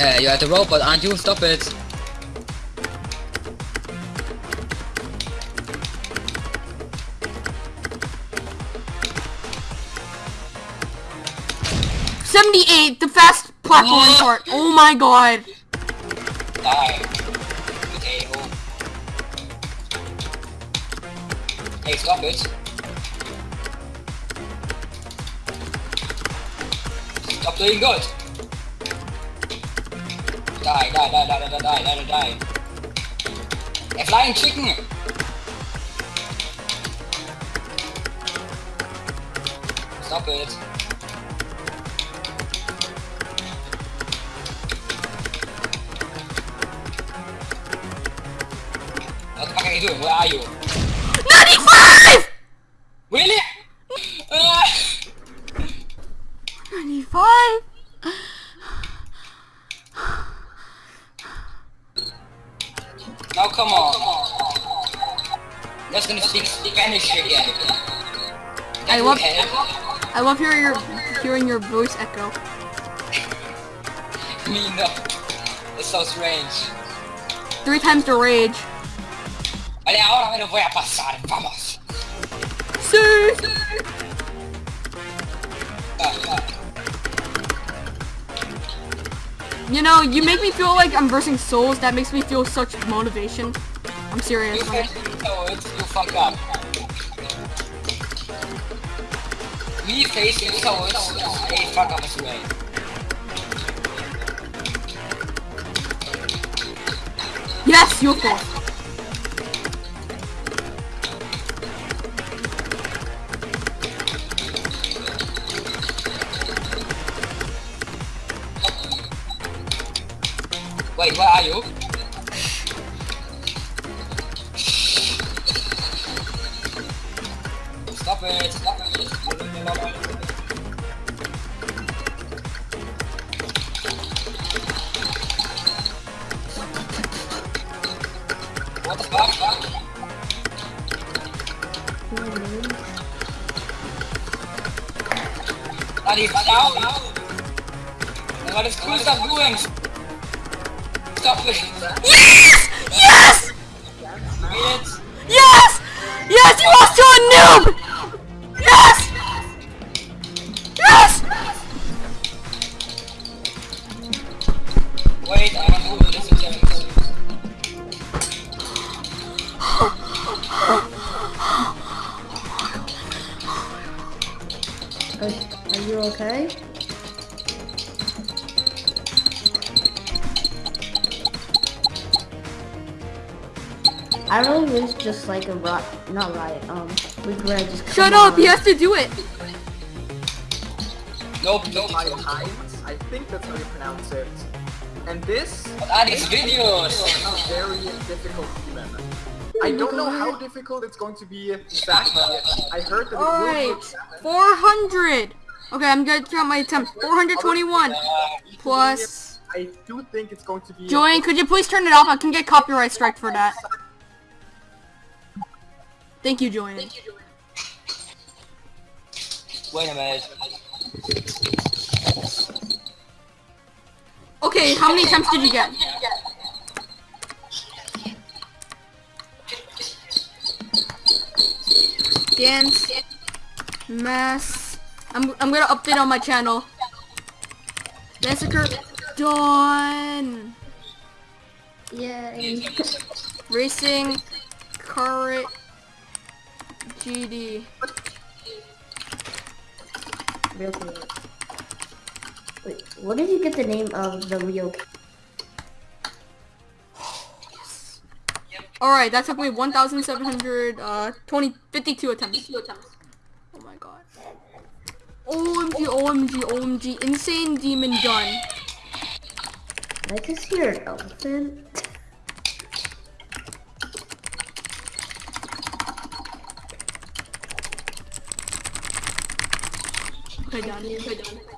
Uh, you're the robot, aren't you? Stop it. Seventy-eight, the fast platform part. Oh my god. Die. Potato. Hey, stop it. Stop doing good. Die, die, die, die, die, die, die, die, die. A flying chicken! Stop it. What the fuck are you doing? Where are you? Come on. Let's gonna speak Spanish again. I love-? I love hearing your hearing your voice echo. Me no. It's so strange. Three times the rage. Vale, ahora me lo voy a pasar. Vamos. See. Ah, You know, you make me feel like I'm versing souls. That makes me feel such motivation. I'm serious. You face it's you fuck up. Me facing souls, they fuck up as well. Yes, you fall. Wait, where are you? Stop it! Stop it! What the fuck? Are you down? What is cool doing? Stop it! Yes! Yes! Bitch! Yes! Yes, you lost to a noob! Yes! Yes! Wait, I want to do this again. Are, are you okay? I really wish just like a riot, not riot, um, week where I just Shut up, on. he has to do it. Nope, nope. High Times, I think that's how you pronounce it. And this What are these videos? is very difficult even. I don't know how difficult it's going to be exactly. I heard that it will be Alright, 400. Okay, I'm gonna count my attempts. 421 plus. I do think it's going to be Joanne, could you please turn it off? I can get copyright strike for that. Thank you, Joanne. Wait a minute. Okay, how many attempts did you get? Dance. Mass. I'm, I'm gonna update on my channel. Massacre. Done. Yay. Racing. Current. GD. Real quick. Wait, what did you get the name of the Rio? Alright, that took me 1,700, uh, 20, 52 attempts. Oh my god. OMG, OMG, OMG, insane demon done. Did I just hear an elephant? 快讲你快讲你